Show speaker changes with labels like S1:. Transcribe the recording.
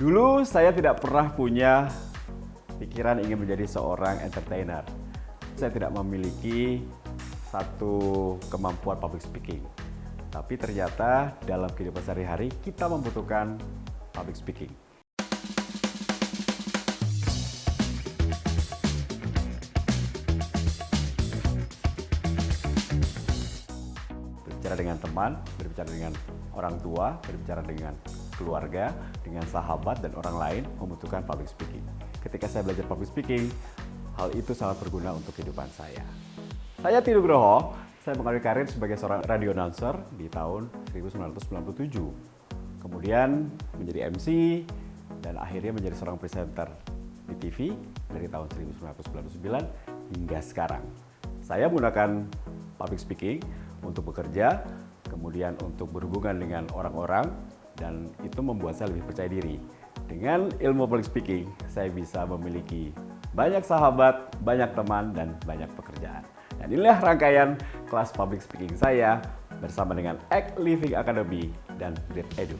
S1: Dulu saya tidak pernah punya pikiran ingin menjadi seorang entertainer. Saya tidak memiliki satu kemampuan public speaking. Tapi ternyata dalam kehidupan sehari-hari kita membutuhkan public speaking. Berbicara dengan teman, berbicara dengan orang tua, berbicara dengan keluarga, dengan sahabat dan orang lain membutuhkan public speaking. Ketika saya belajar public speaking, hal itu sangat berguna untuk kehidupan saya. Saya Tino Groho, saya mengawali karir sebagai seorang radio announcer di tahun 1997. Kemudian menjadi MC dan akhirnya menjadi seorang presenter di TV dari tahun 1999 hingga sekarang. Saya menggunakan public speaking untuk bekerja, kemudian untuk berhubungan dengan orang-orang, dan itu membuat saya lebih percaya diri. Dengan ilmu public speaking, saya bisa memiliki banyak sahabat, banyak teman, dan banyak pekerjaan. Dan inilah rangkaian kelas public speaking saya bersama dengan Act Living Academy dan Great Edu.